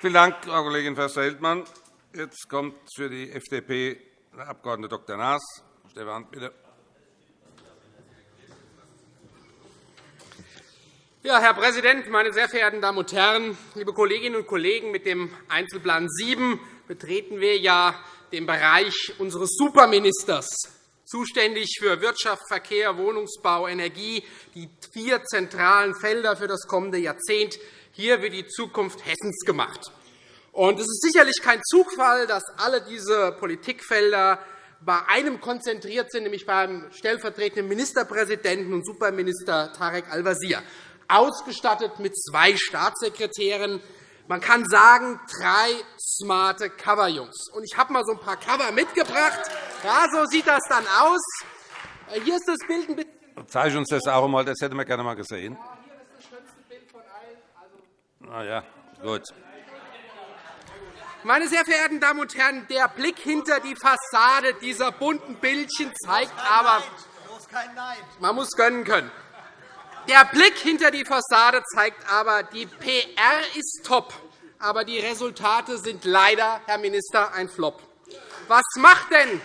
Vielen Dank, Frau Kollegin Förster-Heldmann. Jetzt kommt für die FDP der Abg. Dr. Naas. Stefan, bitte. Ja, Herr Präsident, meine sehr verehrten Damen und Herren! Liebe Kolleginnen und Kollegen, mit dem Einzelplan 7 betreten wir ja den Bereich unseres Superministers, zuständig für Wirtschaft, Verkehr, Wohnungsbau, Energie, die vier zentralen Felder für das kommende Jahrzehnt. Hier wird die Zukunft Hessens gemacht. Es ist sicherlich kein Zufall, dass alle diese Politikfelder bei einem konzentriert sind, nämlich beim stellvertretenden Ministerpräsidenten und Superminister Tarek Al-Wazir ausgestattet mit zwei Staatssekretären. Man kann sagen, drei smarte Coverjungs. Ich habe mal so ein paar Cover mitgebracht. Ja, so sieht das dann aus. Hier ist das Bild ein bisschen. Zeig uns das auch einmal. Das hätten wir gerne mal gesehen. Ja, hier ist das schönste Bild von allen. Also ah, ja, gut. Meine sehr verehrten Damen und Herren, der Blick hinter die Fassade dieser bunten Bildchen zeigt aber, man muss gönnen können. Der Blick hinter die Fassade zeigt aber, die PR ist top, aber die Resultate sind leider, Herr Minister, ein Flop. Was macht denn,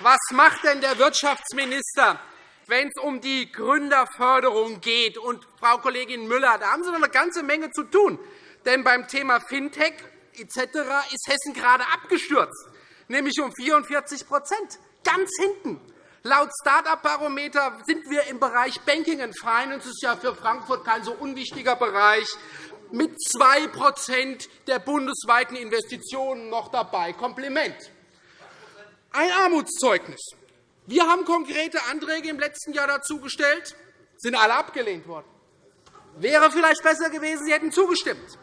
was macht denn der Wirtschaftsminister, wenn es um die Gründerförderung geht? Und, Frau Kollegin Müller, da haben Sie noch eine ganze Menge zu tun. Denn beim Thema Fintech etc. ist Hessen gerade abgestürzt, nämlich um 44% ganz hinten. Laut Start-up-Barometer sind wir im Bereich Banking and Finance, das ist ja für Frankfurt kein so unwichtiger Bereich, mit 2% der bundesweiten Investitionen noch dabei. Kompliment. Ein Armutszeugnis. Wir haben konkrete Anträge im letzten Jahr dazu gestellt, sind alle abgelehnt worden. Wäre vielleicht besser gewesen, Sie hätten zugestimmt.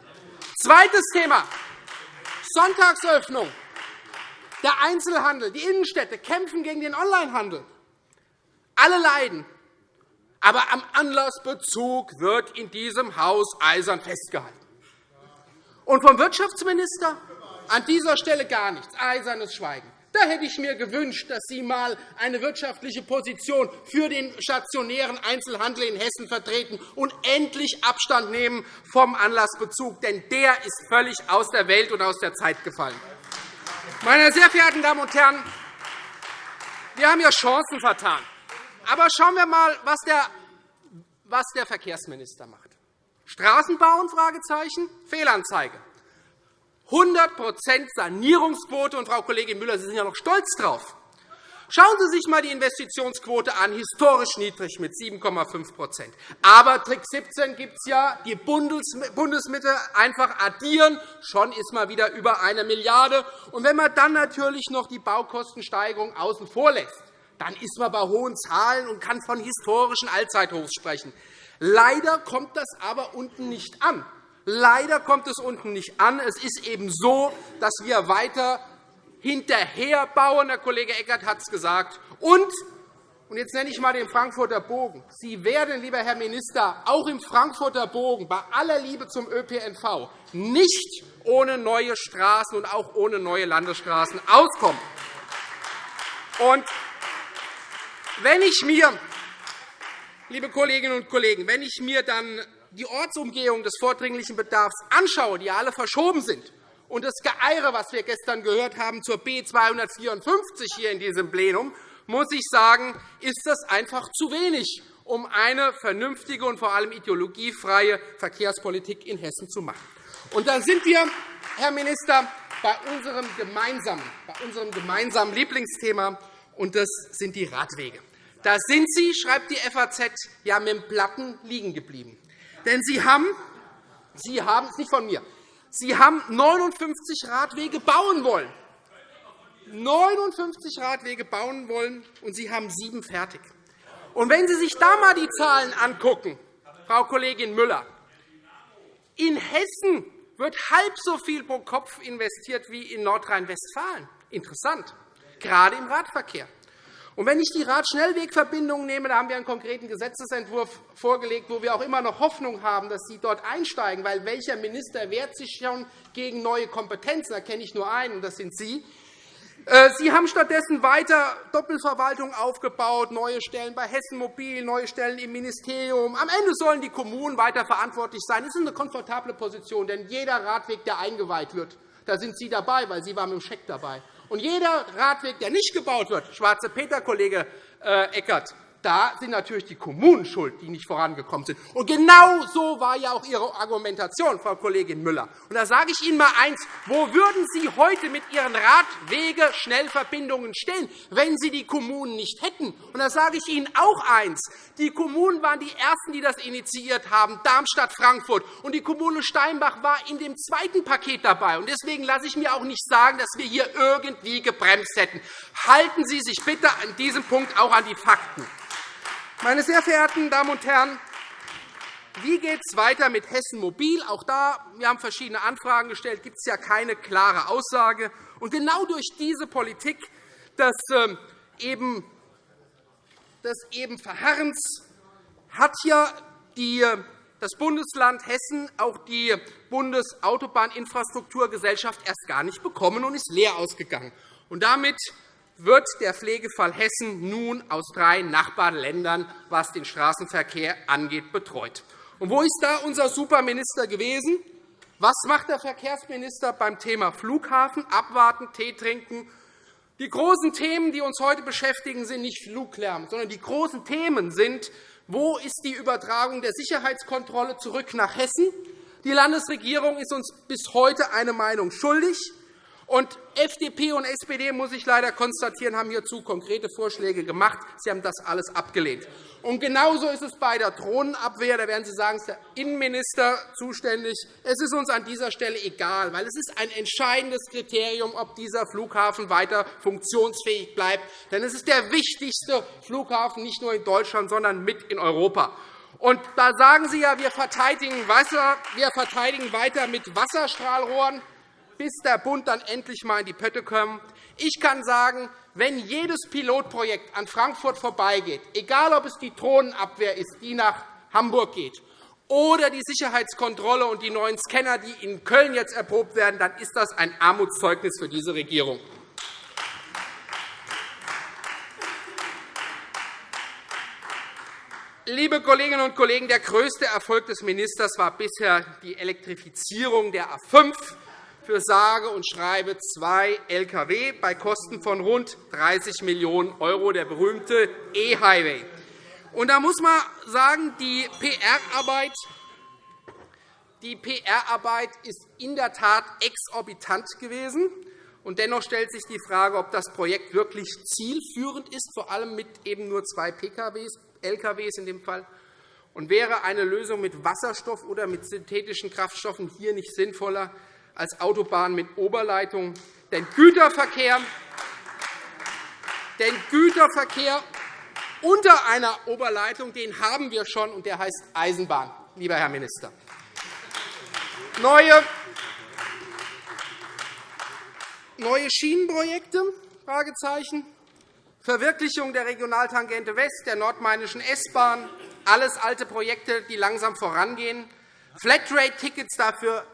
Zweites Thema. Sonntagsöffnung. Der Einzelhandel, die Innenstädte kämpfen gegen den Onlinehandel. Alle leiden. Aber am Anlassbezug wird in diesem Haus eisern festgehalten. Und vom Wirtschaftsminister an dieser Stelle gar nichts, eisernes Schweigen. Da hätte ich mir gewünscht, dass Sie einmal eine wirtschaftliche Position für den stationären Einzelhandel in Hessen vertreten und endlich Abstand nehmen vom Anlassbezug, denn der ist völlig aus der Welt und aus der Zeit gefallen. Meine sehr verehrten Damen und Herren, wir haben ja Chancen vertan. Aber schauen wir einmal, was der, was der Verkehrsminister macht. Straßen bauen? Fragezeichen. Fehlanzeige. 100% Sanierungsquote. Und, Frau Kollegin Müller, Sie sind ja noch stolz darauf. Schauen Sie sich einmal die Investitionsquote an, historisch niedrig mit 7,5% Aber Trick 17 gibt es ja, die Bundesmittel einfach addieren, schon ist man wieder über eine Milliarde. Und wenn man dann natürlich noch die Baukostensteigerung außen vor lässt, dann ist man bei hohen Zahlen und kann von historischen Allzeithochs sprechen. Leider kommt das aber unten nicht an. Leider kommt es unten nicht an. Es ist eben so, dass wir weiter hinterherbauen. Der Kollege Eckert hat es gesagt. Und und jetzt nenne ich einmal den Frankfurter Bogen. Sie werden, lieber Herr Minister, auch im Frankfurter Bogen bei aller Liebe zum ÖPNV nicht ohne neue Straßen und auch ohne neue Landesstraßen auskommen. Und wenn ich mir, liebe Kolleginnen und Kollegen, wenn ich mir dann die Ortsumgehung des vordringlichen Bedarfs anschaue, die alle verschoben sind, und das Geeire, was wir gestern gehört haben zur B 254 hier in diesem Plenum, muss ich sagen, ist das einfach zu wenig, um eine vernünftige und vor allem ideologiefreie Verkehrspolitik in Hessen zu machen. Und dann sind wir, Herr Minister, bei unserem gemeinsamen, bei unserem gemeinsamen Lieblingsthema, und das sind die Radwege. Da sind Sie, schreibt die FAZ, ja mit dem Platten liegen geblieben. Denn Sie haben, Sie haben, nicht von mir, Sie haben 59 Radwege bauen wollen. 59 Radwege bauen wollen, und Sie haben sieben fertig. Und wenn Sie sich da einmal die Zahlen angucken, Frau Kollegin Müller, in Hessen wird halb so viel pro Kopf investiert wie in Nordrhein-Westfalen. Interessant, gerade im Radverkehr. Und wenn ich die Radschnellwegverbindungen nehme, da haben wir einen konkreten Gesetzentwurf vorgelegt, wo wir auch immer noch Hoffnung haben, dass Sie dort einsteigen. Weil welcher Minister wehrt sich schon gegen neue Kompetenzen? Da kenne ich nur einen, und das sind Sie. Äh, Sie haben stattdessen weiter Doppelverwaltung aufgebaut, neue Stellen bei Hessen Mobil, neue Stellen im Ministerium. Am Ende sollen die Kommunen weiter verantwortlich sein. Das ist eine komfortable Position, denn jeder Radweg, der eingeweiht wird, da sind Sie dabei, weil Sie waren mit dem Scheck dabei. Und jeder Radweg, der nicht gebaut wird, Schwarze Peter, Kollege äh, Eckert, da sind natürlich die Kommunen schuld, die nicht vorangekommen sind. Und genau so war ja auch Ihre Argumentation, Frau Kollegin Müller. Und da sage ich Ihnen einmal eins. Wo würden Sie heute mit Ihren Radwege-Schnellverbindungen stehen, wenn Sie die Kommunen nicht hätten? Und da sage ich Ihnen auch eins. Die Kommunen waren die Ersten, die das initiiert haben, Darmstadt, Frankfurt. Und die Kommune Steinbach war in dem zweiten Paket dabei. Und deswegen lasse ich mir auch nicht sagen, dass wir hier irgendwie gebremst hätten. Halten Sie sich bitte an diesem Punkt auch an die Fakten. Meine sehr verehrten Damen und Herren, wie geht es weiter mit Hessen Mobil? Auch da, wir haben verschiedene Anfragen gestellt, gibt es ja keine klare Aussage. Und genau durch diese Politik des ähm, eben, des eben Verharrens hat ja die, das Bundesland Hessen auch die Bundesautobahninfrastrukturgesellschaft erst gar nicht bekommen und ist leer ausgegangen. Und damit wird der Pflegefall Hessen nun aus drei Nachbarländern, was den Straßenverkehr angeht, betreut. Und wo ist da unser Superminister gewesen? Was macht der Verkehrsminister beim Thema Flughafen? Abwarten, Tee trinken. Die großen Themen, die uns heute beschäftigen, sind nicht Fluglärm, sondern die großen Themen sind, wo ist die Übertragung der Sicherheitskontrolle zurück nach Hessen? Die Landesregierung ist uns bis heute eine Meinung schuldig. Und FDP und SPD, muss ich leider konstatieren, haben hierzu konkrete Vorschläge gemacht. Sie haben das alles abgelehnt. Und genauso ist es bei der Drohnenabwehr. Da werden Sie sagen, es ist der Innenminister zuständig. Es ist uns an dieser Stelle egal, weil es ist ein entscheidendes Kriterium, ob dieser Flughafen weiter funktionsfähig bleibt. Denn es ist der wichtigste Flughafen nicht nur in Deutschland, sondern mit in Europa. Und da sagen Sie ja, wir verteidigen Wasser, wir verteidigen weiter mit Wasserstrahlrohren bis der Bund dann endlich einmal in die Pötte kommt. Ich kann sagen, wenn jedes Pilotprojekt an Frankfurt vorbeigeht, egal ob es die Drohnenabwehr ist, die nach Hamburg geht, oder die Sicherheitskontrolle und die neuen Scanner, die in Köln jetzt erprobt werden, dann ist das ein Armutszeugnis für diese Regierung. Liebe Kolleginnen und Kollegen, der größte Erfolg des Ministers war bisher die Elektrifizierung der A 5 für sage und schreibe zwei Lkw bei Kosten von rund 30 Millionen €, der berühmte E-Highway. Da muss man sagen, die PR-Arbeit PR-Arbeit ist in der Tat exorbitant gewesen. Und dennoch stellt sich die Frage, ob das Projekt wirklich zielführend ist, vor allem mit eben nur zwei PKWs, LKWs in dem Fall. Und wäre eine Lösung mit Wasserstoff oder mit synthetischen Kraftstoffen hier nicht sinnvoller, als Autobahn mit Oberleitung. Denn Güterverkehr, denn Güterverkehr unter einer Oberleitung den haben wir schon, und der heißt Eisenbahn, lieber Herr Minister. Neue, neue Schienenprojekte? Fragezeichen. Verwirklichung der Regionaltangente West, der nordmainischen S-Bahn, alles alte Projekte, die langsam vorangehen. Flatrate-Tickets dafür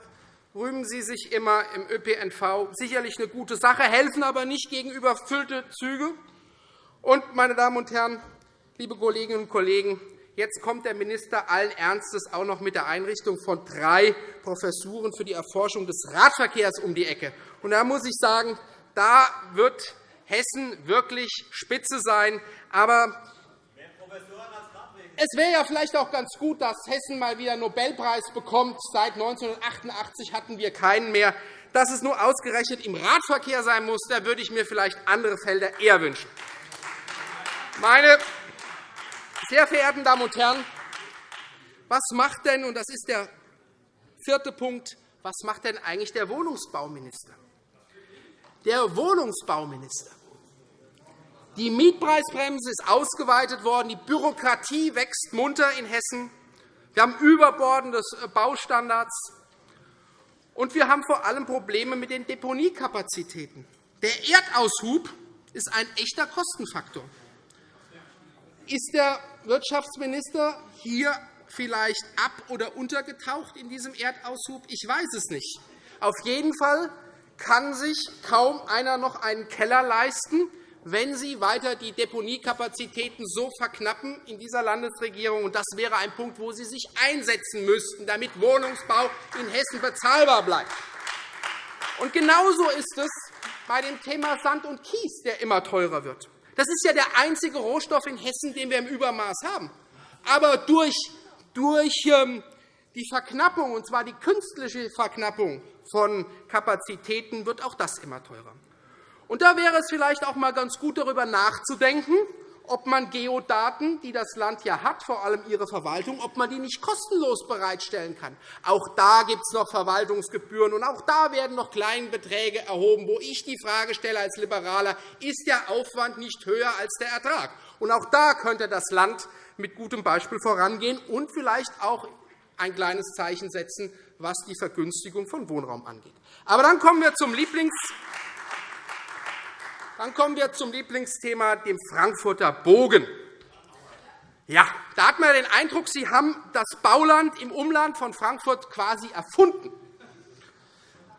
rühmen Sie sich immer im ÖPNV. Sicherlich eine gute Sache, helfen aber nicht gegen überfüllte Züge. Und, meine Damen und Herren, liebe Kolleginnen und Kollegen, jetzt kommt der Minister allen Ernstes auch noch mit der Einrichtung von drei Professuren für die Erforschung des Radverkehrs um die Ecke. Und da muss ich sagen, da wird Hessen wirklich spitze sein. Aber es wäre ja vielleicht auch ganz gut, dass Hessen mal wieder einen Nobelpreis bekommt. Seit 1988 hatten wir keinen mehr. Dass es nur ausgerechnet im Radverkehr sein muss, da würde ich mir vielleicht andere Felder eher wünschen. Meine sehr verehrten Damen und Herren, was macht denn, und das ist der vierte Punkt, was macht denn eigentlich der Wohnungsbauminister? Der Wohnungsbauminister die Mietpreisbremse ist ausgeweitet worden. Die Bürokratie wächst munter in Hessen. Wir haben überbordende Baustandards. Und wir haben vor allem Probleme mit den Deponiekapazitäten. Der Erdaushub ist ein echter Kostenfaktor. Ist der Wirtschaftsminister hier vielleicht ab- oder untergetaucht in diesem Erdaushub? Ich weiß es nicht. Auf jeden Fall kann sich kaum einer noch einen Keller leisten, wenn Sie weiter die Deponiekapazitäten so verknappen in dieser Landesregierung. Das wäre ein Punkt, wo Sie sich einsetzen müssten, damit Wohnungsbau in Hessen bezahlbar bleibt. Und genauso ist es bei dem Thema Sand und Kies, der immer teurer wird. Das ist ja der einzige Rohstoff in Hessen, den wir im Übermaß haben. Aber durch, durch ähm, die Verknappung, und zwar die künstliche Verknappung von Kapazitäten, wird auch das immer teurer. Und da wäre es vielleicht auch einmal ganz gut, darüber nachzudenken, ob man Geodaten, die das Land ja hat, vor allem ihre Verwaltung, ob man die nicht kostenlos bereitstellen kann. Auch da gibt es noch Verwaltungsgebühren, und auch da werden noch kleine Beträge erhoben, wo ich die Frage stelle als Liberaler, ist der Aufwand nicht höher als der Ertrag? Und auch da könnte das Land mit gutem Beispiel vorangehen und vielleicht auch ein kleines Zeichen setzen, was die Vergünstigung von Wohnraum angeht. Aber dann kommen wir zum Lieblings dann kommen wir zum Lieblingsthema, dem Frankfurter Bogen. Ja, da hat man den Eindruck, Sie haben das Bauland im Umland von Frankfurt quasi erfunden.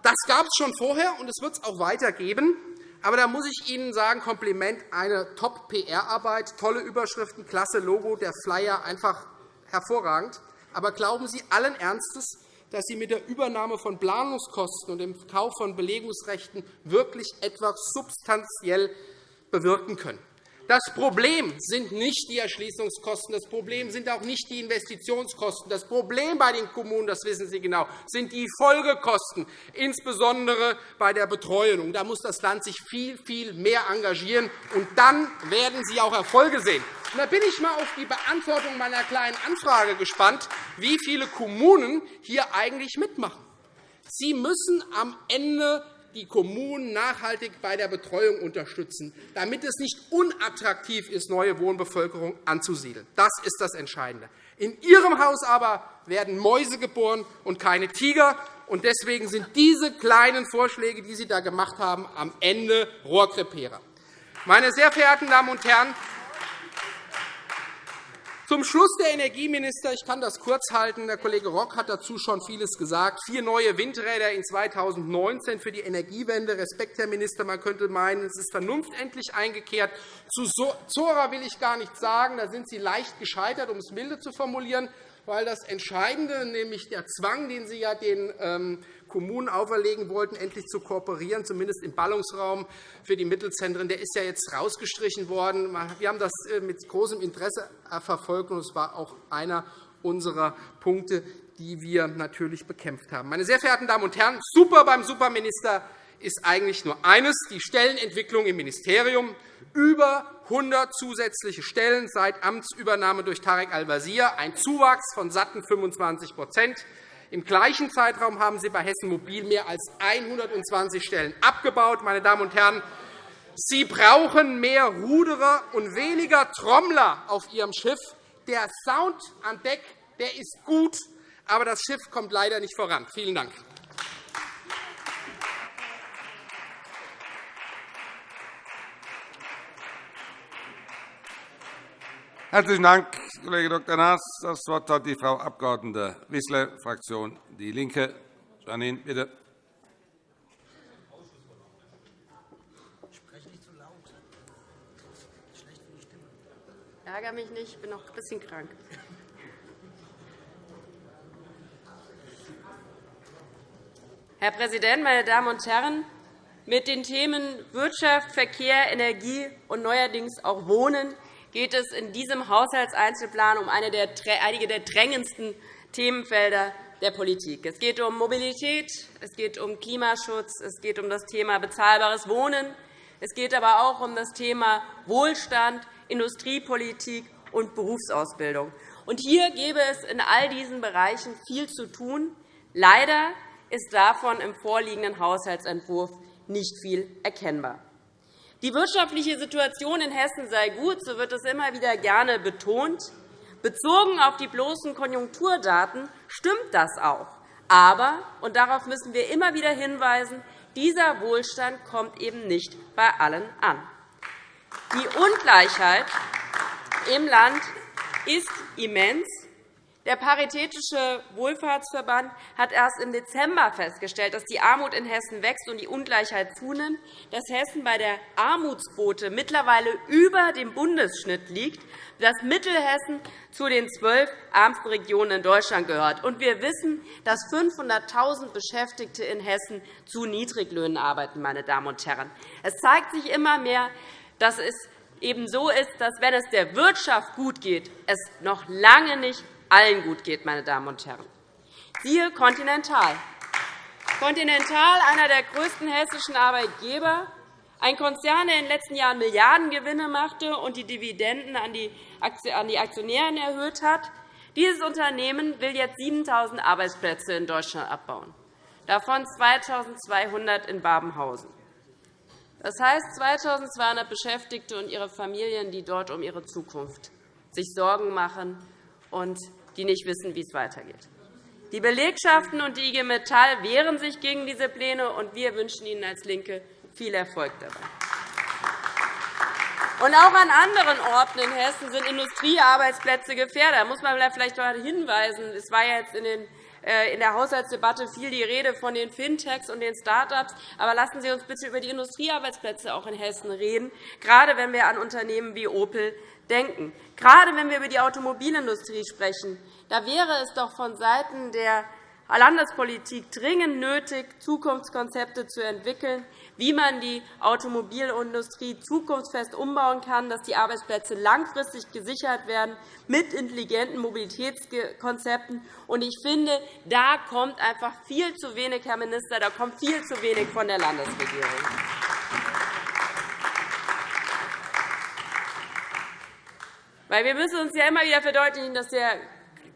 Das gab es schon vorher, und es wird es auch weitergeben. Aber da muss ich Ihnen sagen, Kompliment, eine Top-PR-Arbeit, tolle Überschriften, klasse Logo, der Flyer einfach hervorragend. Aber glauben Sie allen Ernstes, dass Sie mit der Übernahme von Planungskosten und dem Kauf von Belegungsrechten wirklich etwas substanziell bewirken können. Das Problem sind nicht die Erschließungskosten, das Problem sind auch nicht die Investitionskosten. Das Problem bei den Kommunen, das wissen Sie genau, sind die Folgekosten, insbesondere bei der Betreuung. Da muss das Land sich viel, viel mehr engagieren, und dann werden Sie auch Erfolge sehen. Da bin ich einmal auf die Beantwortung meiner Kleinen Anfrage gespannt, wie viele Kommunen hier eigentlich mitmachen. Sie müssen am Ende die Kommunen nachhaltig bei der Betreuung unterstützen, damit es nicht unattraktiv ist, neue Wohnbevölkerung anzusiedeln. Das ist das Entscheidende. In Ihrem Haus aber werden Mäuse geboren und keine Tiger. Und deswegen sind diese kleinen Vorschläge, die Sie da gemacht haben, am Ende Rohrkrepierer. Meine sehr verehrten Damen und Herren, zum Schluss der Energieminister. Ich kann das kurz halten. Der Kollege Rock hat dazu schon vieles gesagt. Vier neue Windräder in 2019 für die Energiewende. Respekt, Herr Minister. Man könnte meinen, es ist Vernunft endlich eingekehrt. Zu Zora will ich gar nichts sagen. Da sind Sie leicht gescheitert, um es milde zu formulieren weil das Entscheidende, nämlich der Zwang, den Sie ja den ähm, Kommunen auferlegen wollten, endlich zu kooperieren, zumindest im Ballungsraum für die Mittelzentren, der ist ja jetzt rausgestrichen worden. Wir haben das äh, mit großem Interesse verfolgt, und es war auch einer unserer Punkte, die wir natürlich bekämpft haben. Meine sehr verehrten Damen und Herren, super beim Superminister ist eigentlich nur eines, die Stellenentwicklung im Ministerium. Über 100 zusätzliche Stellen seit Amtsübernahme durch Tarek Al-Wazir, ein Zuwachs von satten 25 Im gleichen Zeitraum haben Sie bei Hessen Mobil mehr als 120 Stellen abgebaut. Meine Damen und Herren, Sie brauchen mehr Ruderer und weniger Trommler auf Ihrem Schiff. Der Sound an Deck der ist gut, aber das Schiff kommt leider nicht voran. Vielen Dank. Herzlichen Dank, Kollege Dr. Naas. Das Wort hat die Frau Abg. Wissler, Fraktion DIE LINKE. Janine, bitte. Ich ärgere mich nicht, ich bin noch ein bisschen krank. Herr Präsident, meine Damen und Herren! Mit den Themen Wirtschaft, Verkehr, Energie und neuerdings auch Wohnen geht es in diesem Haushaltseinzelplan um einige der drängendsten Themenfelder der Politik. Es geht um Mobilität, es geht um Klimaschutz, es geht um das Thema bezahlbares Wohnen, es geht aber auch um das Thema Wohlstand, Industriepolitik und Berufsausbildung. Und hier gäbe es in all diesen Bereichen viel zu tun. Leider ist davon im vorliegenden Haushaltsentwurf nicht viel erkennbar. Die wirtschaftliche Situation in Hessen sei gut, so wird es immer wieder gerne betont. Bezogen auf die bloßen Konjunkturdaten stimmt das auch. Aber, und darauf müssen wir immer wieder hinweisen, dieser Wohlstand kommt eben nicht bei allen an. Die Ungleichheit im Land ist immens. Der Paritätische Wohlfahrtsverband hat erst im Dezember festgestellt, dass die Armut in Hessen wächst und die Ungleichheit zunimmt, dass Hessen bei der Armutsquote mittlerweile über dem Bundesschnitt liegt, dass Mittelhessen zu den zwölf ärmsten Regionen in Deutschland gehört. Und wir wissen, dass 500.000 Beschäftigte in Hessen zu Niedriglöhnen arbeiten. Meine Damen und Herren. Es zeigt sich immer mehr, dass es eben so ist, dass, wenn es der Wirtschaft gut geht, es noch lange nicht allen gut geht. Meine Damen und Herren. Siehe Continental. Continental, einer der größten hessischen Arbeitgeber, ein Konzern, der in den letzten Jahren Milliardengewinne machte und die Dividenden an die Aktionäre erhöht hat. Dieses Unternehmen will jetzt 7.000 Arbeitsplätze in Deutschland abbauen, davon 2.200 in Babenhausen. Das heißt 2.200 Beschäftigte und ihre Familien, die dort um ihre Zukunft sich Sorgen machen und die nicht wissen, wie es weitergeht. Die Belegschaften und die IG Metall wehren sich gegen diese Pläne, und wir wünschen Ihnen als LINKE viel Erfolg dabei. Und auch an anderen Orten in Hessen sind Industriearbeitsplätze gefährdet. Da muss man vielleicht hinweisen. Es war jetzt in den in der Haushaltsdebatte viel die Rede von den Fintechs und den Start-ups. Aber lassen Sie uns bitte über die Industriearbeitsplätze auch in Hessen reden, gerade wenn wir an Unternehmen wie Opel denken. Gerade wenn wir über die Automobilindustrie sprechen, da wäre es doch vonseiten der Landespolitik dringend nötig, Zukunftskonzepte zu entwickeln, wie man die Automobilindustrie zukunftsfest umbauen kann, dass die Arbeitsplätze langfristig gesichert werden mit intelligenten Mobilitätskonzepten. Ich finde, da kommt einfach viel zu wenig, Herr Minister, da kommt viel zu wenig von der Landesregierung. wir müssen uns ja immer wieder verdeutlichen, dass der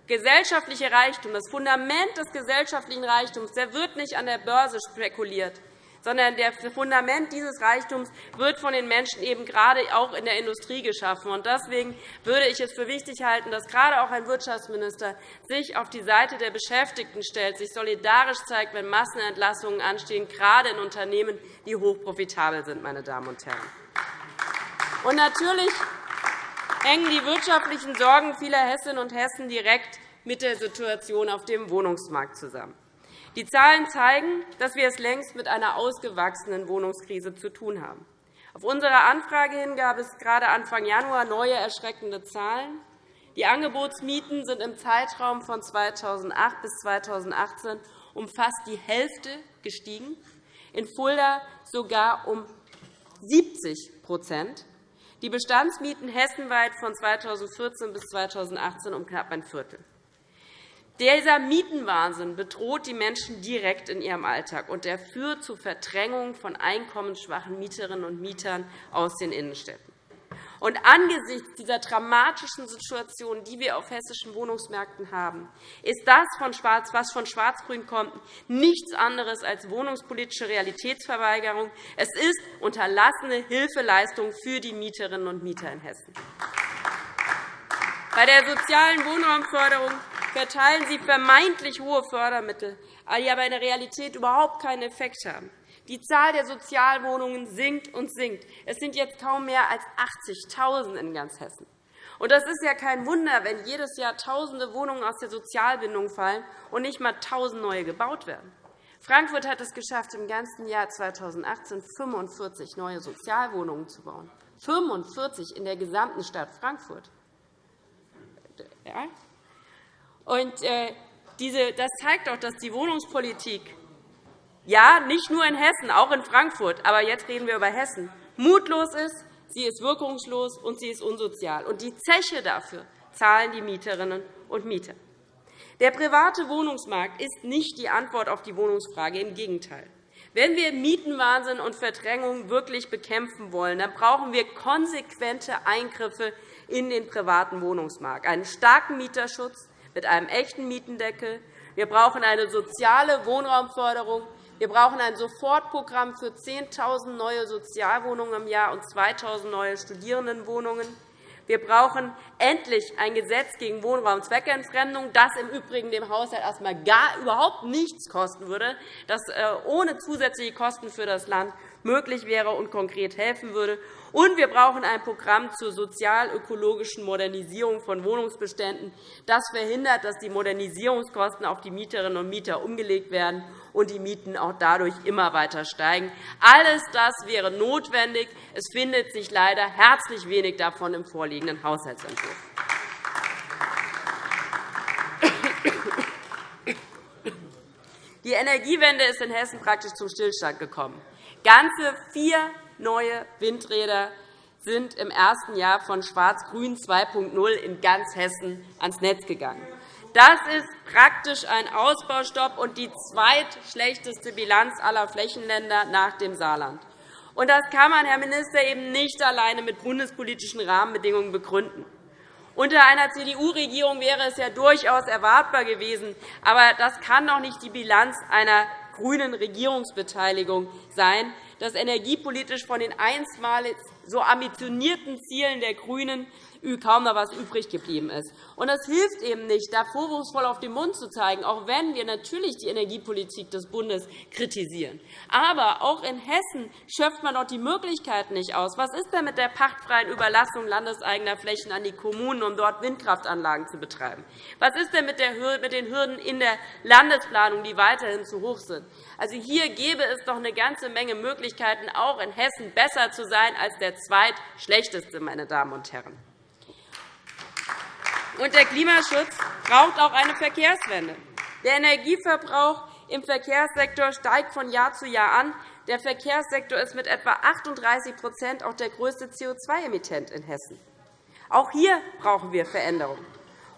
gesellschaftliche Reichtum, das Fundament des gesellschaftlichen Reichtums, der wird nicht an der Börse spekuliert, sondern das Fundament dieses Reichtums wird von den Menschen eben gerade auch in der Industrie geschaffen. Deswegen würde ich es für wichtig halten, dass gerade auch ein Wirtschaftsminister sich auf die Seite der Beschäftigten stellt, sich solidarisch zeigt, wenn Massenentlassungen anstehen, gerade in Unternehmen, die hochprofitabel sind. Meine Damen und Herren. Und natürlich hängen die wirtschaftlichen Sorgen vieler Hessinnen und Hessen direkt mit der Situation auf dem Wohnungsmarkt zusammen. Die Zahlen zeigen, dass wir es längst mit einer ausgewachsenen Wohnungskrise zu tun haben. Auf unsere Anfrage hin gab es gerade Anfang Januar neue erschreckende Zahlen. Die Angebotsmieten sind im Zeitraum von 2008 bis 2018 um fast die Hälfte gestiegen, in Fulda sogar um 70% die Bestandsmieten hessenweit von 2014 bis 2018 um knapp ein Viertel. Dieser Mietenwahnsinn bedroht die Menschen direkt in ihrem Alltag, und er führt zu Verdrängung von einkommensschwachen Mieterinnen und Mietern aus den Innenstädten. Und angesichts dieser dramatischen Situation, die wir auf hessischen Wohnungsmärkten haben, ist das, was von Schwarz-Grün kommt, nichts anderes als wohnungspolitische Realitätsverweigerung. Es ist unterlassene Hilfeleistung für die Mieterinnen und Mieter in Hessen. Bei der sozialen Wohnraumförderung verteilen Sie vermeintlich hohe Fördermittel, die aber in der Realität überhaupt keinen Effekt haben. Die Zahl der Sozialwohnungen sinkt und sinkt. Es sind jetzt kaum mehr als 80.000 in ganz Hessen. Und das ist ja kein Wunder, wenn jedes Jahr Tausende Wohnungen aus der Sozialbindung fallen und nicht einmal 1.000 neue gebaut werden. Frankfurt hat es geschafft, im ganzen Jahr 2018 45 neue Sozialwohnungen zu bauen. 45 in der gesamten Stadt Frankfurt. Und, äh, das zeigt doch, dass die Wohnungspolitik ja, nicht nur in Hessen, auch in Frankfurt, aber jetzt reden wir über Hessen, mutlos ist, sie ist wirkungslos und sie ist unsozial. Und die Zeche dafür zahlen die Mieterinnen und Mieter. Der private Wohnungsmarkt ist nicht die Antwort auf die Wohnungsfrage. Im Gegenteil. Wenn wir Mietenwahnsinn und Verdrängung wirklich bekämpfen wollen, dann brauchen wir konsequente Eingriffe in den privaten Wohnungsmarkt, einen starken Mieterschutz mit einem echten Mietendeckel. Wir brauchen eine soziale Wohnraumförderung wir brauchen ein Sofortprogramm für 10.000 neue Sozialwohnungen im Jahr und 2.000 neue Studierendenwohnungen. Wir brauchen endlich ein Gesetz gegen Wohnraumzweckentfremdung, das im Übrigen dem Haushalt erst einmal gar überhaupt nichts kosten würde, das äh, ohne zusätzliche Kosten für das Land möglich wäre und konkret helfen würde. Und wir brauchen ein Programm zur sozial-ökologischen Modernisierung von Wohnungsbeständen. Das verhindert, dass die Modernisierungskosten auf die Mieterinnen und Mieter umgelegt werden und die Mieten auch dadurch immer weiter steigen. Alles das wäre notwendig. Es findet sich leider herzlich wenig davon im vorliegenden Haushaltsentwurf. Die Energiewende ist in Hessen praktisch zum Stillstand gekommen. Ganze vier neue Windräder sind im ersten Jahr von Schwarz-Grün 2.0 in ganz Hessen ans Netz gegangen. Das ist praktisch ein Ausbaustopp und die zweitschlechteste Bilanz aller Flächenländer nach dem Saarland. Und das kann man, Herr Minister, eben nicht alleine mit bundespolitischen Rahmenbedingungen begründen. Unter einer CDU-Regierung wäre es ja durchaus erwartbar gewesen. Aber das kann doch nicht die Bilanz einer grünen Regierungsbeteiligung sein, dass energiepolitisch von den einstmals so ambitionierten Zielen der GRÜNEN kaum noch etwas übrig geblieben ist. Und das hilft eben nicht, da vorwurfsvoll auf den Mund zu zeigen, auch wenn wir natürlich die Energiepolitik des Bundes kritisieren. Aber auch in Hessen schöpft man doch die Möglichkeiten nicht aus. Was ist denn mit der pachtfreien Überlassung landeseigener Flächen an die Kommunen, um dort Windkraftanlagen zu betreiben? Was ist denn mit den Hürden in der Landesplanung, die weiterhin zu hoch sind? Also hier gäbe es doch eine ganze Menge Möglichkeiten, auch in Hessen besser zu sein als der zweitschlechteste, meine Damen und Herren. Und der Klimaschutz braucht auch eine Verkehrswende. Der Energieverbrauch im Verkehrssektor steigt von Jahr zu Jahr an. Der Verkehrssektor ist mit etwa 38 auch der größte CO2-Emittent in Hessen. Auch hier brauchen wir Veränderungen.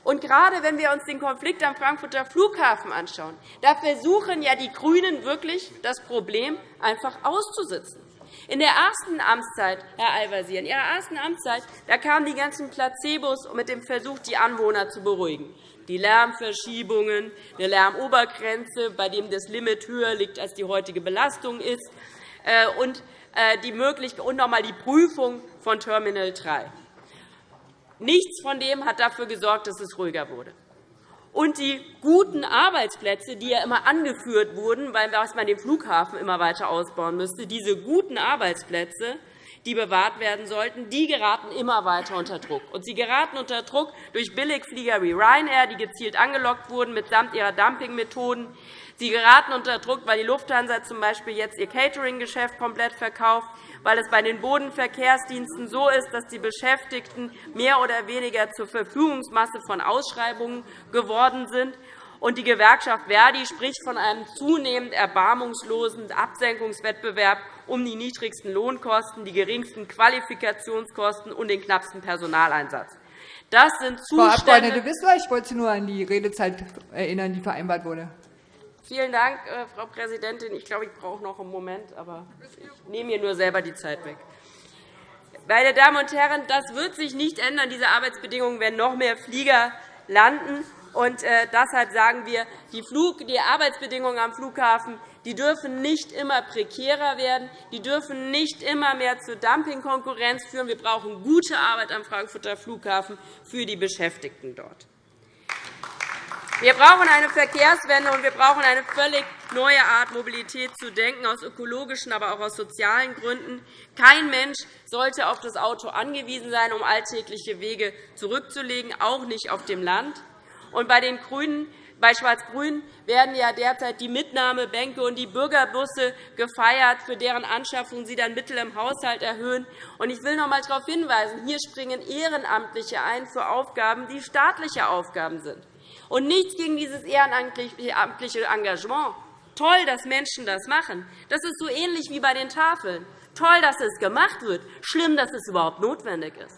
Und gerade wenn wir uns den Konflikt am Frankfurter Flughafen anschauen, da versuchen ja die GRÜNEN wirklich, das Problem einfach auszusitzen. In der ersten Amtszeit, Herr Al-Wazir, in Ihrer ersten Amtszeit da kamen die ganzen Placebos mit dem Versuch, die Anwohner zu beruhigen. Die Lärmverschiebungen, eine Lärmobergrenze, bei dem das Limit höher liegt, als die heutige Belastung ist, äh, und, äh, die Möglichkeit, und noch einmal die Prüfung von Terminal 3. Nichts von dem hat dafür gesorgt, dass es ruhiger wurde. Und die guten Arbeitsplätze, die ja immer angeführt wurden, weil man den Flughafen immer weiter ausbauen müsste, diese guten Arbeitsplätze, die bewahrt werden sollten, die geraten immer weiter unter Druck. Und sie geraten unter Druck durch Billigflieger wie Ryanair, die gezielt angelockt wurden mitsamt ihrer Dumpingmethoden. Sie geraten unter Druck, weil die Lufthansa z.B. jetzt ihr Catering-Geschäft komplett verkauft weil es bei den Bodenverkehrsdiensten so ist, dass die Beschäftigten mehr oder weniger zur Verfügungsmasse von Ausschreibungen geworden sind. Und die Gewerkschaft Verdi spricht von einem zunehmend erbarmungslosen Absenkungswettbewerb um die niedrigsten Lohnkosten, die geringsten Qualifikationskosten und den knappsten Personaleinsatz. Das sind Zustände Frau Abg. Wissler, ich wollte Sie nur an die Redezeit erinnern, die vereinbart wurde. Vielen Dank, äh, Frau Präsidentin. Ich glaube, ich brauche noch einen Moment, aber ich nehme mir nur selber die Zeit weg. Meine Damen und Herren, das wird sich nicht ändern, diese Arbeitsbedingungen, wenn noch mehr Flieger landen. Und äh, deshalb sagen wir, die Arbeitsbedingungen am Flughafen die dürfen nicht immer prekärer werden. Die dürfen nicht immer mehr zur Dumpingkonkurrenz führen. Wir brauchen gute Arbeit am Frankfurter Flughafen für die Beschäftigten dort. Wir brauchen eine Verkehrswende, und wir brauchen eine völlig neue Art, Mobilität zu denken, aus ökologischen, aber auch aus sozialen Gründen. Kein Mensch sollte auf das Auto angewiesen sein, um alltägliche Wege zurückzulegen, auch nicht auf dem Land. Und bei den GRÜNEN bei Schwarz-Grün werden ja derzeit die Mitnahmebänke und die Bürgerbusse gefeiert, für deren Anschaffung Sie dann Mittel im Haushalt erhöhen. Ich will noch einmal darauf hinweisen, hier springen Ehrenamtliche ein für Aufgaben, die staatliche Aufgaben sind. Und nichts gegen dieses ehrenamtliche Engagement. Toll, dass Menschen das machen. Das ist so ähnlich wie bei den Tafeln. Toll, dass es gemacht wird. Schlimm, dass es überhaupt notwendig ist.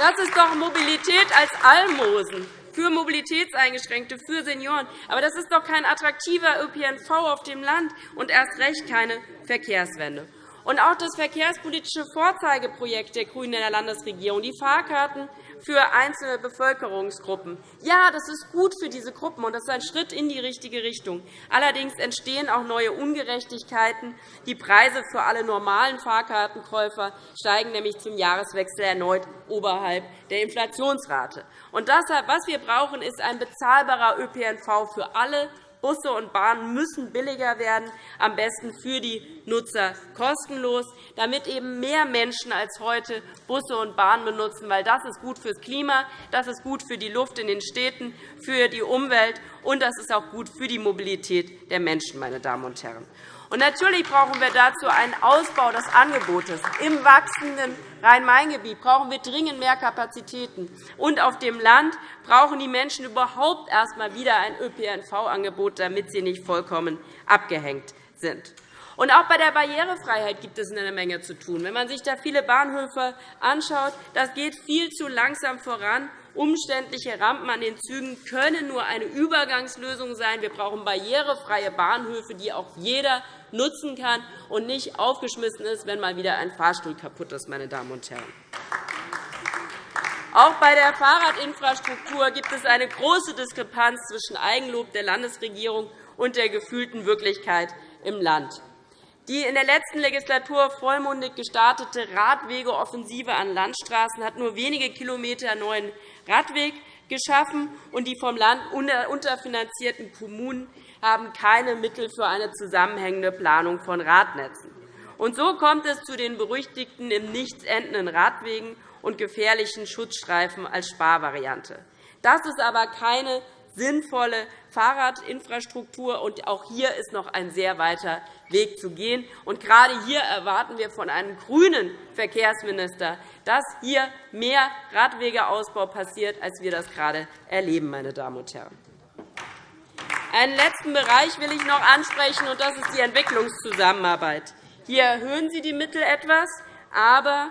Das ist doch Mobilität als Almosen für Mobilitätseingeschränkte, für Senioren. Aber das ist doch kein attraktiver ÖPNV auf dem Land und erst recht keine Verkehrswende. Und auch das verkehrspolitische Vorzeigeprojekt der GRÜNEN in der Landesregierung, die Fahrkarten für einzelne Bevölkerungsgruppen. Ja, das ist gut für diese Gruppen, und das ist ein Schritt in die richtige Richtung. Allerdings entstehen auch neue Ungerechtigkeiten. Die Preise für alle normalen Fahrkartenkäufer steigen nämlich zum Jahreswechsel erneut oberhalb der Inflationsrate. Und deshalb, was wir brauchen, ist ein bezahlbarer ÖPNV für alle Busse und Bahnen müssen billiger werden, am besten für die Nutzer kostenlos, damit eben mehr Menschen als heute Busse und Bahnen benutzen, weil das ist gut fürs Klima, das ist gut für die Luft in den Städten, für die Umwelt, und das ist auch gut für die Mobilität der Menschen, meine Damen und Herren. Und natürlich brauchen wir dazu einen Ausbau des Angebotes. Im wachsenden Rhein-Main-Gebiet brauchen wir dringend mehr Kapazitäten. Und auf dem Land brauchen die Menschen überhaupt erst einmal wieder ein ÖPNV-Angebot, damit sie nicht vollkommen abgehängt sind. Und auch bei der Barrierefreiheit gibt es eine Menge zu tun. Wenn man sich da viele Bahnhöfe anschaut, das geht viel zu langsam voran. Umständliche Rampen an den Zügen können nur eine Übergangslösung sein. Wir brauchen barrierefreie Bahnhöfe, die auch jeder nutzen kann und nicht aufgeschmissen ist, wenn mal wieder ein Fahrstuhl kaputt ist. Meine Damen und Herren. Auch bei der Fahrradinfrastruktur gibt es eine große Diskrepanz zwischen Eigenlob der Landesregierung und der gefühlten Wirklichkeit im Land. Die in der letzten Legislatur vollmundig gestartete Radwegeoffensive an Landstraßen hat nur wenige Kilometer neuen Radweg geschaffen, und die vom Land unterfinanzierten Kommunen haben keine Mittel für eine zusammenhängende Planung von Radnetzen. Und so kommt es zu den berüchtigten im Nichts endenden Radwegen und gefährlichen Schutzstreifen als Sparvariante. Das ist aber keine sinnvolle Fahrradinfrastruktur. Und auch hier ist noch ein sehr weiter Weg zu gehen. Und gerade hier erwarten wir von einem grünen Verkehrsminister, dass hier mehr Radwegeausbau passiert, als wir das gerade erleben. Meine Damen und Herren. Einen letzten Bereich will ich noch ansprechen, und das ist die Entwicklungszusammenarbeit. Hier erhöhen Sie die Mittel etwas, aber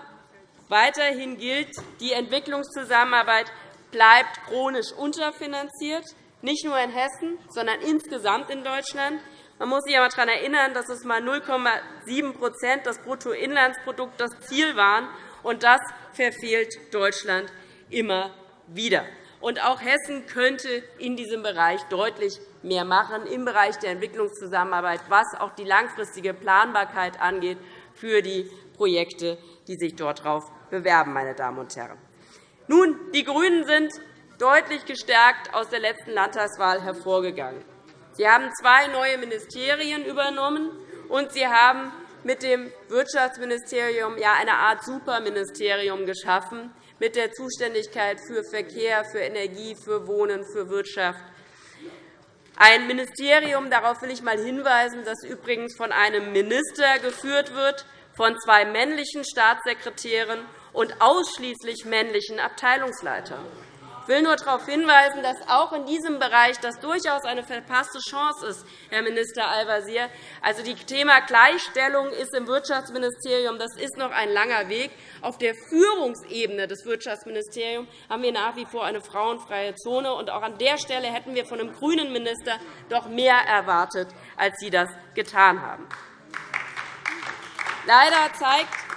weiterhin gilt, die Entwicklungszusammenarbeit bleibt chronisch unterfinanziert nicht nur in Hessen, sondern insgesamt in Deutschland. Man muss sich einmal daran erinnern, dass es einmal 0,7% des Bruttoinlandsprodukts das Ziel waren. Und das verfehlt Deutschland immer wieder. Und auch Hessen könnte in diesem Bereich deutlich mehr machen, im Bereich der Entwicklungszusammenarbeit, was auch die langfristige Planbarkeit angeht für die Projekte, die sich dort darauf bewerben. Meine Damen und Herren. Nun, die GRÜNEN sind deutlich gestärkt aus der letzten Landtagswahl hervorgegangen. Sie haben zwei neue Ministerien übernommen, und Sie haben mit dem Wirtschaftsministerium eine Art Superministerium geschaffen, mit der Zuständigkeit für Verkehr, für Energie, für Wohnen, für Wirtschaft. Ein Ministerium, darauf will ich einmal hinweisen, das übrigens von einem Minister geführt wird, von zwei männlichen Staatssekretären und ausschließlich männlichen Abteilungsleitern. Ich will nur darauf hinweisen, dass auch in diesem Bereich das durchaus eine verpasste Chance ist, Herr Minister Al-Wazir. Also, das Thema Gleichstellung ist im Wirtschaftsministerium das ist noch ein langer Weg. Auf der Führungsebene des Wirtschaftsministeriums haben wir nach wie vor eine frauenfreie Zone. Und auch an der Stelle hätten wir von einem grünen Minister doch mehr erwartet, als Sie das getan haben. Leider zeigt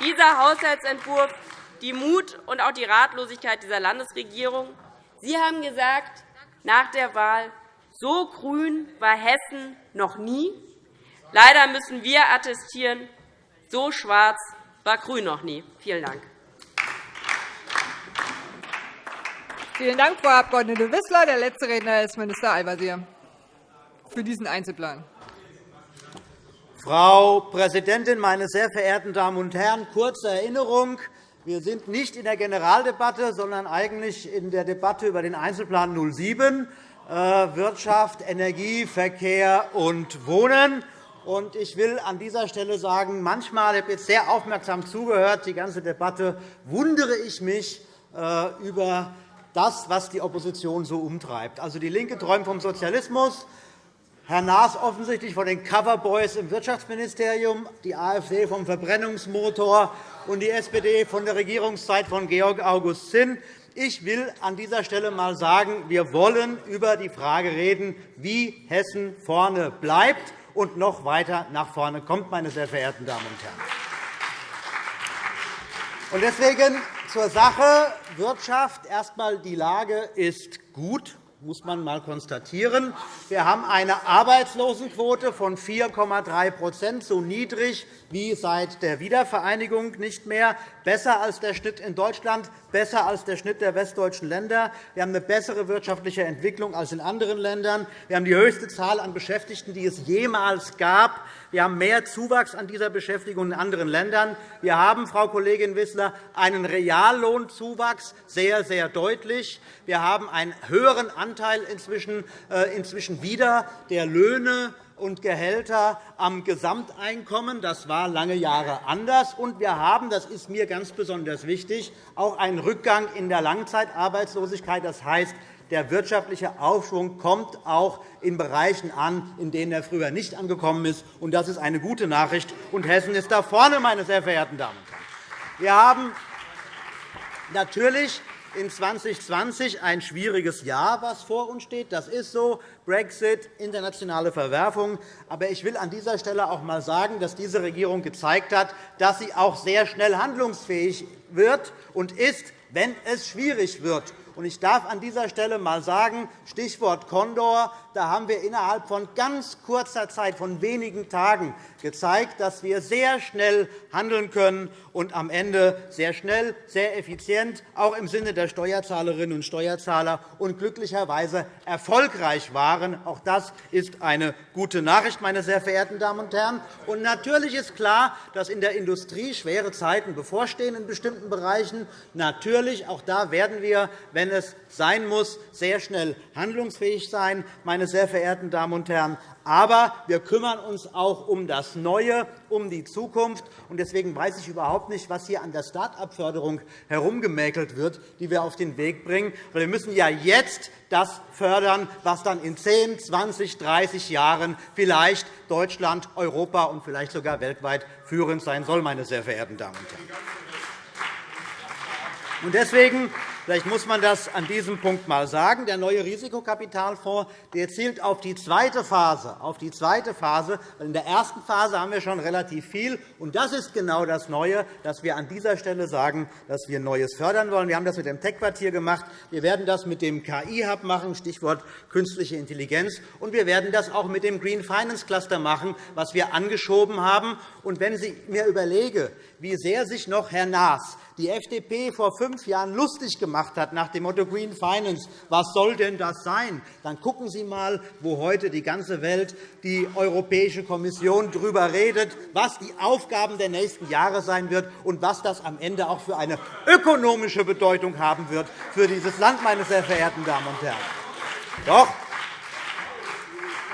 dieser Haushaltsentwurf die Mut und auch die Ratlosigkeit dieser Landesregierung. Sie haben gesagt, nach der Wahl, so grün war Hessen noch nie. Leider müssen wir attestieren, so schwarz war Grün noch nie. Vielen Dank. Vielen Dank, Frau Abg. Wissler. Der letzte Redner ist Minister Al-Wazir für diesen Einzelplan. Frau Präsidentin, meine sehr verehrten Damen und Herren! Kurze Erinnerung. Wir sind nicht in der Generaldebatte, sondern eigentlich in der Debatte über den Einzelplan 07, äh, Wirtschaft, Energie, Verkehr und Wohnen. Ich will an dieser Stelle sagen, manchmal, ich habe jetzt sehr aufmerksam zugehört, die ganze Debatte, wundere ich mich äh, über das, was die Opposition so umtreibt. Also, DIE LINKE träumt vom Sozialismus, Herr Naas offensichtlich von den Coverboys im Wirtschaftsministerium, die AfD vom Verbrennungsmotor und die SPD von der Regierungszeit von Georg August Zinn. Ich will an dieser Stelle einmal sagen, wir wollen über die Frage reden, wie Hessen vorne bleibt und noch weiter nach vorne kommt, meine sehr verehrten Damen und Herren. Deswegen zur Sache Wirtschaft. Erst einmal, die Lage ist gut muss man einmal konstatieren. Wir haben eine Arbeitslosenquote von 4,3% so niedrig wie seit der Wiedervereinigung nicht mehr, besser als der Schnitt in Deutschland, besser als der Schnitt der westdeutschen Länder. Wir haben eine bessere wirtschaftliche Entwicklung als in anderen Ländern. Wir haben die höchste Zahl an Beschäftigten, die es jemals gab. Wir haben mehr Zuwachs an dieser Beschäftigung in anderen Ländern. Wir haben, Frau Kollegin Wissler, einen Reallohnzuwachs, sehr, sehr deutlich. Wir haben einen höheren Anteil inzwischen, äh, inzwischen wieder der Löhne und Gehälter am Gesamteinkommen. Das war lange Jahre anders. Und wir haben, das ist mir ganz besonders wichtig, auch einen Rückgang in der Langzeitarbeitslosigkeit. Das heißt, der wirtschaftliche Aufschwung kommt auch in Bereichen an, in denen er früher nicht angekommen ist. Und das ist eine gute Nachricht. Und Hessen ist da vorne, meine sehr verehrten Damen und Herren. Wir haben natürlich in 2020 ein schwieriges Jahr, was vor uns steht. Das ist so. Brexit, internationale Verwerfung. Aber ich will an dieser Stelle auch einmal sagen, dass diese Regierung gezeigt hat, dass sie auch sehr schnell handlungsfähig wird und ist, wenn es schwierig wird. Ich darf an dieser Stelle einmal sagen, Stichwort Condor, da haben wir innerhalb von ganz kurzer Zeit, von wenigen Tagen, gezeigt, dass wir sehr schnell handeln können und am Ende sehr schnell, sehr effizient, auch im Sinne der Steuerzahlerinnen und Steuerzahler und glücklicherweise erfolgreich waren. Auch das ist eine gute Nachricht, meine sehr verehrten Damen und Herren. Und natürlich ist klar, dass in der Industrie schwere Zeiten bevorstehen in bestimmten Bereichen. Natürlich, auch da werden wir, wenn es sein muss, sehr schnell handlungsfähig sein, meine sehr verehrten Damen und Herren. Aber wir kümmern uns auch um das Neue, um die Zukunft. Deswegen weiß ich überhaupt nicht, was hier an der Start-up-Förderung herumgemäkelt wird, die wir auf den Weg bringen. Wir müssen ja jetzt das fördern, was dann in 10, 20, 30 Jahren vielleicht Deutschland, Europa und vielleicht sogar weltweit führend sein soll, meine sehr verehrten Damen und Herren. Deswegen Vielleicht muss man das an diesem Punkt einmal sagen. Der neue Risikokapitalfonds der zielt auf die zweite Phase. Auf die zweite Phase. In der ersten Phase haben wir schon relativ viel. Und das ist genau das Neue, dass wir an dieser Stelle sagen, dass wir Neues fördern wollen. Wir haben das mit dem Tech-Quartier gemacht. Wir werden das mit dem KI-Hub machen, Stichwort künstliche Intelligenz. Und wir werden das auch mit dem Green Finance Cluster machen, was wir angeschoben haben. Und wenn ich mir überlege, wie sehr sich noch Herr Naas, die FDP, vor fünf Jahren lustig gemacht hat nach dem Motto Green Finance. Was soll denn das sein? Dann gucken Sie einmal, wo heute die ganze Welt, die Europäische Kommission darüber redet, was die Aufgaben der nächsten Jahre sein wird und was das am Ende auch für eine ökonomische Bedeutung haben wird für dieses Land, meine sehr verehrten Damen und Herren. Doch,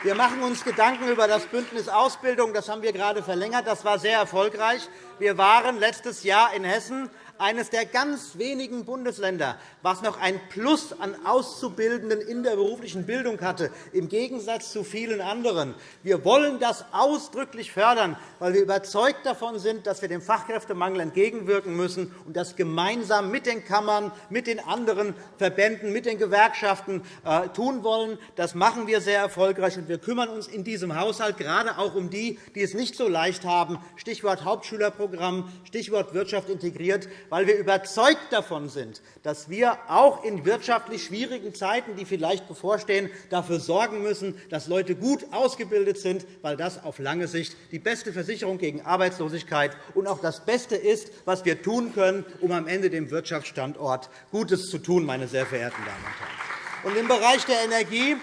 wir machen uns Gedanken über das Bündnis Ausbildung. Das haben wir gerade verlängert. Das war sehr erfolgreich. Wir waren letztes Jahr in Hessen eines der ganz wenigen Bundesländer, was noch ein Plus an Auszubildenden in der beruflichen Bildung hatte, im Gegensatz zu vielen anderen. Wir wollen das ausdrücklich fördern, weil wir überzeugt davon sind, dass wir dem Fachkräftemangel entgegenwirken müssen und das gemeinsam mit den Kammern, mit den anderen Verbänden, mit den Gewerkschaften äh, tun wollen. Das machen wir sehr erfolgreich, und wir kümmern uns in diesem Haushalt gerade auch um die, die es nicht so leicht haben. Stichwort Hauptschülerprogramm, Stichwort Wirtschaft integriert, weil wir überzeugt davon sind, dass wir auch in wirtschaftlich schwierigen Zeiten, die vielleicht bevorstehen, dafür sorgen müssen, dass Leute gut ausgebildet sind, weil das auf lange Sicht die beste Versicherung gegen Arbeitslosigkeit und auch das Beste ist, was wir tun können, um am Ende dem Wirtschaftsstandort Gutes zu tun, meine sehr verehrten Damen und Herren. Im Bereich der Energie,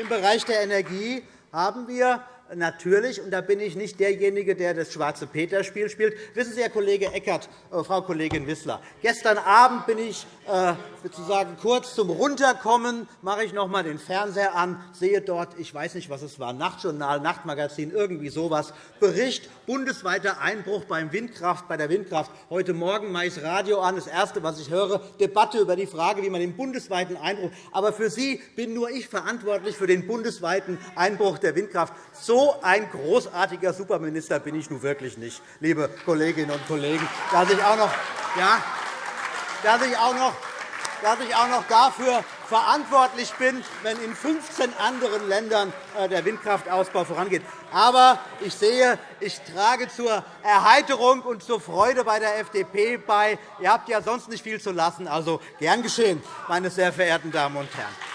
im Bereich der Energie haben wir natürlich, und da bin ich nicht derjenige, der das schwarze Peter-Spiel spielt. Wissen Sie, Herr Kollege Eckert, äh, Frau Kollegin Wissler, gestern Abend bin ich sozusagen kurz zum Runterkommen, mache ich noch einmal den Fernseher an, sehe dort, ich weiß nicht, was es war, Nachtjournal, Nachtmagazin, irgendwie so etwas, Bericht, bundesweiter Einbruch beim Windkraft, bei der Windkraft. Heute Morgen mache ich das Radio an, das Erste, was ich höre, Debatte über die Frage, wie man den bundesweiten Einbruch. Aber für Sie bin nur ich verantwortlich für den bundesweiten Einbruch der Windkraft. So so ein großartiger Superminister bin ich nun wirklich nicht, liebe Kolleginnen und Kollegen, dass ich auch noch, ja, dass ich auch noch dass ich auch noch dafür verantwortlich bin, wenn in 15 anderen Ländern äh, der Windkraftausbau vorangeht. Aber ich sehe, ich trage zur Erheiterung und zur Freude bei der FDP bei. Ihr habt ja sonst nicht viel zu lassen. Also gern geschehen, meine sehr verehrten Damen und Herren.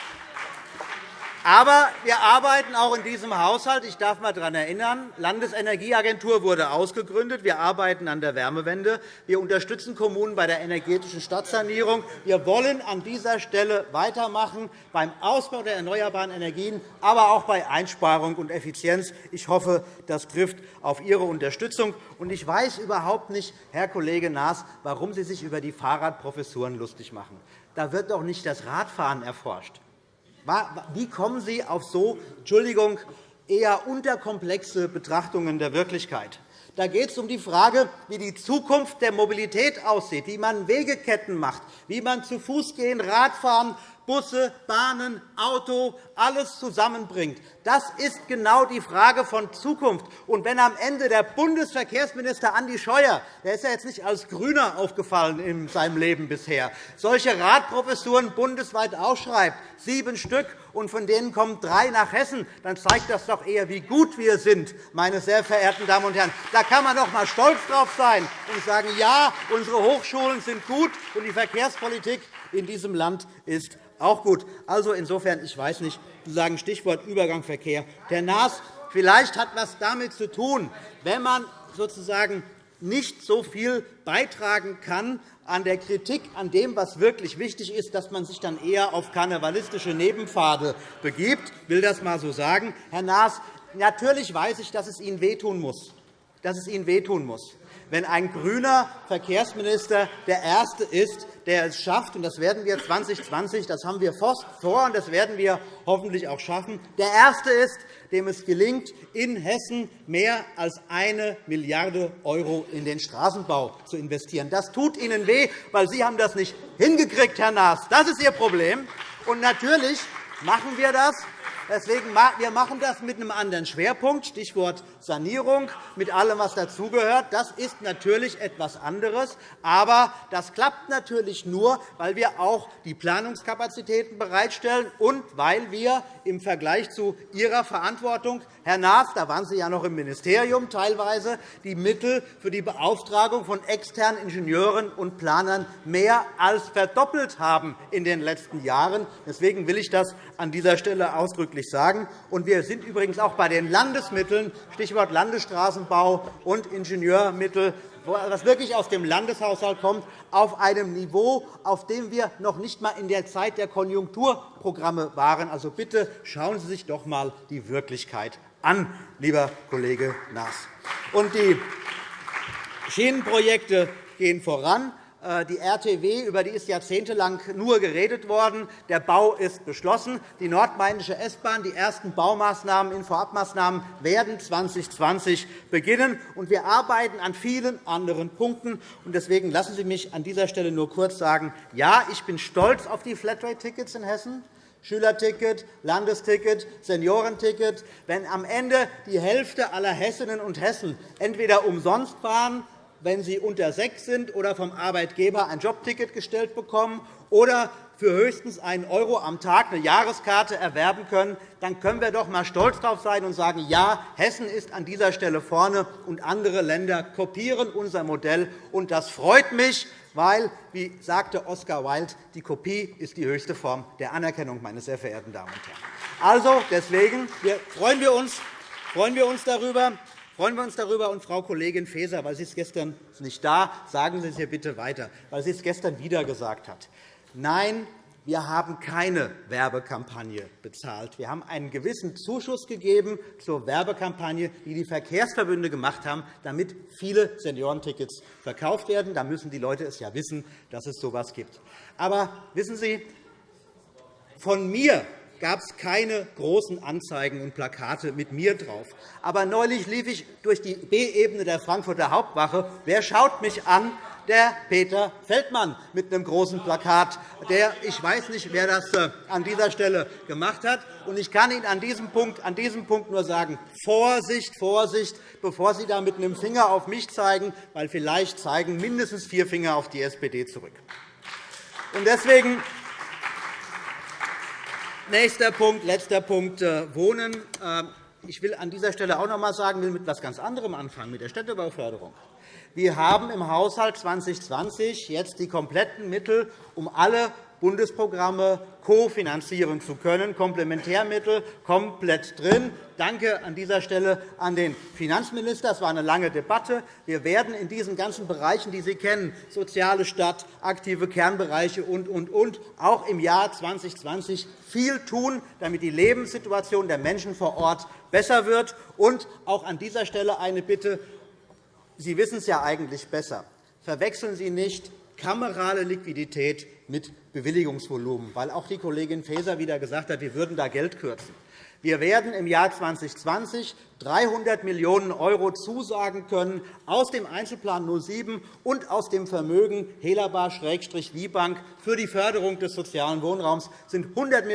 Aber wir arbeiten auch in diesem Haushalt. Ich darf einmal daran erinnern, die Landesenergieagentur wurde ausgegründet. Wir arbeiten an der Wärmewende. Wir unterstützen Kommunen bei der energetischen Stadtsanierung. Wir wollen an dieser Stelle weitermachen beim Ausbau der erneuerbaren Energien, aber auch bei Einsparung und Effizienz. Ich hoffe, das trifft auf Ihre Unterstützung. Ich weiß überhaupt nicht, Herr Kollege Naas, warum Sie sich über die Fahrradprofessuren lustig machen. Da wird doch nicht das Radfahren erforscht. Wie kommen Sie auf so Entschuldigung, eher unterkomplexe Betrachtungen der Wirklichkeit? Da geht es um die Frage, wie die Zukunft der Mobilität aussieht, wie man Wegeketten macht, wie man zu Fuß gehen, Radfahren, Busse, Bahnen, Auto, alles zusammenbringt. Das ist genau die Frage von Zukunft. Und wenn am Ende der Bundesverkehrsminister Andi Scheuer, der ist ja jetzt nicht als Grüner aufgefallen in seinem Leben bisher, solche Radprofessuren bundesweit ausschreibt, sieben Stück, und von denen kommen drei nach Hessen, dann zeigt das doch eher, wie gut wir sind, meine sehr verehrten Damen und Herren. Da kann man doch einmal stolz drauf sein und sagen, ja, unsere Hochschulen sind gut und die Verkehrspolitik in diesem Land ist auch gut. Also insofern, ich weiß nicht, sagen Stichwort Übergang Verkehr. Der NAS, vielleicht hat etwas damit zu tun, wenn man sozusagen nicht so viel beitragen kann an der Kritik an dem, was wirklich wichtig ist, dass man sich dann eher auf karnevalistische Nebenpfade begibt. Ich will das einmal so sagen. Herr Naas, natürlich weiß ich, dass es Ihnen wehtun muss. Dass es Ihnen wehtun muss wenn ein grüner Verkehrsminister der Erste ist, der es schafft, und das werden wir 2020, das haben wir vor, und das werden wir hoffentlich auch schaffen, der Erste ist, dem es gelingt, in Hessen mehr als eine Milliarde € in den Straßenbau zu investieren. Das tut Ihnen weh, weil Sie haben das nicht hingekriegt, Herr Naas. Das ist Ihr Problem. Und natürlich machen wir das, Deswegen, wir machen das mit einem anderen Schwerpunkt, Stichwort Sanierung, mit allem, was dazugehört. Das ist natürlich etwas anderes. Aber das klappt natürlich nur, weil wir auch die Planungskapazitäten bereitstellen und weil wir im Vergleich zu Ihrer Verantwortung, Herr Naas, da waren Sie ja noch im Ministerium teilweise, die Mittel für die Beauftragung von externen Ingenieuren und Planern mehr als verdoppelt haben in den letzten Jahren. Deswegen will ich das an dieser Stelle ausdrücklich sagen. wir sind übrigens auch bei den Landesmitteln, Stichwort Landesstraßenbau und Ingenieurmittel, was wirklich aus dem Landeshaushalt kommt, auf einem Niveau, auf dem wir noch nicht einmal in der Zeit der Konjunkturprogramme waren. Also bitte schauen Sie sich doch einmal die Wirklichkeit an, lieber Kollege Naas. Und die Schienenprojekte gehen voran. Äh, die RTW, über die ist jahrzehntelang nur geredet worden. Der Bau ist beschlossen. Die nordmainische S-Bahn, die ersten Baumaßnahmen in Vorabmaßnahmen werden 2020 beginnen. Und wir arbeiten an vielen anderen Punkten. Deswegen lassen Sie mich an dieser Stelle nur kurz sagen, ja, ich bin stolz auf die Flatrate-Tickets in Hessen. Schülerticket, Landesticket, Seniorenticket. Wenn am Ende die Hälfte aller Hessinnen und Hessen entweder umsonst fahren wenn sie unter sechs sind oder vom Arbeitgeber ein Jobticket gestellt bekommen oder für höchstens einen € am Tag eine Jahreskarte erwerben können, dann können wir doch einmal stolz darauf sein und sagen, ja, Hessen ist an dieser Stelle vorne, und andere Länder kopieren unser Modell. Und das freut mich, weil, wie sagte Oscar Wilde, die Kopie ist die höchste Form der Anerkennung, meine sehr verehrten Damen und Herren. Also, deswegen freuen wir uns, freuen wir uns darüber, freuen wir uns darüber. Und Frau Kollegin Faeser, weil Sie es gestern nicht da, sagen Sie es hier bitte weiter, weil sie es gestern wieder gesagt hat. Nein, wir haben keine Werbekampagne bezahlt. Wir haben einen gewissen Zuschuss gegeben zur Werbekampagne, die die Verkehrsverbünde gemacht haben, damit viele Seniorentickets verkauft werden. Da müssen die Leute es ja wissen, dass es so etwas gibt. Aber wissen Sie, von mir gab es keine großen Anzeigen und Plakate mit mir drauf. Aber neulich lief ich durch die B-Ebene der Frankfurter Hauptwache. Wer schaut mich an? Der Peter Feldmann mit einem großen Plakat. Der, ich weiß nicht, wer das äh, an dieser Stelle gemacht hat. Ich kann Ihnen an diesem, Punkt, an diesem Punkt nur sagen, Vorsicht, Vorsicht, bevor Sie da mit einem Finger auf mich zeigen, weil vielleicht zeigen mindestens vier Finger auf die SPD zurück. Deswegen Nächster Punkt, letzter Punkt, äh, Wohnen. Ähm, ich will an dieser Stelle auch noch einmal sagen, will mit etwas ganz anderem anfangen, mit der Städtebauförderung. Wir haben im Haushalt 2020 jetzt die kompletten Mittel, um alle Bundesprogramme kofinanzieren zu können. Komplementärmittel komplett drin. Danke an dieser Stelle an den Finanzminister. Es war eine lange Debatte. Wir werden in diesen ganzen Bereichen, die Sie kennen, soziale Stadt, aktive Kernbereiche und, und, und, auch im Jahr 2020 viel tun, damit die Lebenssituation der Menschen vor Ort besser wird. Und auch an dieser Stelle eine Bitte. Sie wissen es ja eigentlich besser. Verwechseln Sie nicht kamerale Liquidität mit Bewilligungsvolumen, weil auch die Kollegin Faeser wieder gesagt hat, wir würden da Geld kürzen. Wir werden im Jahr 2020 300 Millionen € zusagen können aus dem Einzelplan 07 und aus dem Vermögen Helaba-Wiebank für die Förderung des sozialen Wohnraums Das sind 100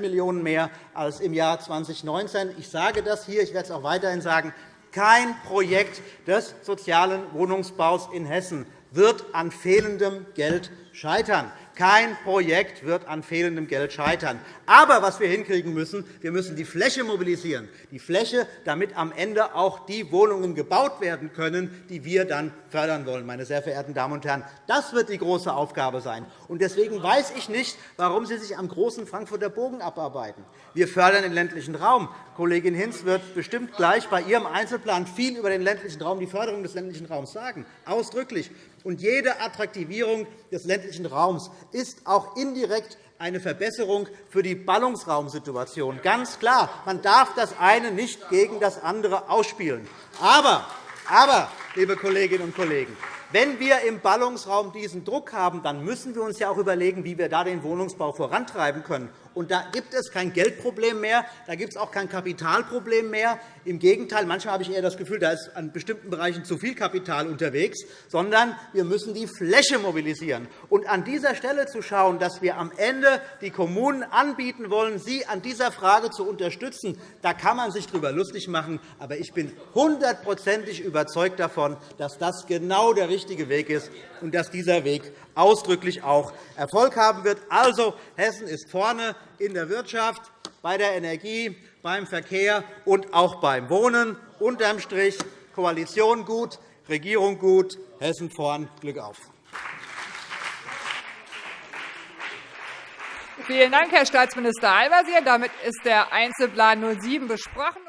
Millionen € mehr als im Jahr 2019. Ich sage das hier, ich werde es auch weiterhin sagen. Kein Projekt des sozialen Wohnungsbaus in Hessen wird an fehlendem Geld scheitern. Kein Projekt wird an fehlendem Geld scheitern. Aber was wir hinkriegen müssen, wir müssen die Fläche mobilisieren, die Fläche, damit am Ende auch die Wohnungen gebaut werden können, die wir dann fördern wollen. Meine sehr verehrten Damen und Herren, das wird die große Aufgabe sein. Deswegen weiß ich nicht, warum Sie sich am großen Frankfurter Bogen abarbeiten. Wir fördern den ländlichen Raum. Kollegin Hinz wird bestimmt gleich bei ihrem Einzelplan viel über den ländlichen Raum, die Förderung des ländlichen Raums sagen, ausdrücklich. Und jede Attraktivierung des ländlichen Raums ist auch indirekt eine Verbesserung für die Ballungsraumsituation. Ganz klar. Man darf das eine nicht gegen das andere ausspielen. Aber, aber liebe Kolleginnen und Kollegen, wenn wir im Ballungsraum diesen Druck haben, dann müssen wir uns ja auch überlegen, wie wir da den Wohnungsbau vorantreiben können. Und da gibt es kein Geldproblem mehr, da gibt es auch kein Kapitalproblem mehr. Im Gegenteil, manchmal habe ich eher das Gefühl, da ist an bestimmten Bereichen zu viel Kapital unterwegs, sondern wir müssen die Fläche mobilisieren. Und an dieser Stelle zu schauen, dass wir am Ende die Kommunen anbieten wollen, sie an dieser Frage zu unterstützen, da kann man sich darüber lustig machen. Aber ich bin hundertprozentig überzeugt davon, dass das genau der richtige Weg ist und dass dieser Weg ausdrücklich auch Erfolg haben wird. Also, Hessen ist vorne in der Wirtschaft, bei der Energie, beim Verkehr und auch beim Wohnen. Unterm Strich Koalition gut, Regierung gut, Hessen vorn. Glück auf! Vielen Dank, Herr Staatsminister Al-Wazir. Damit ist der Einzelplan 07 besprochen.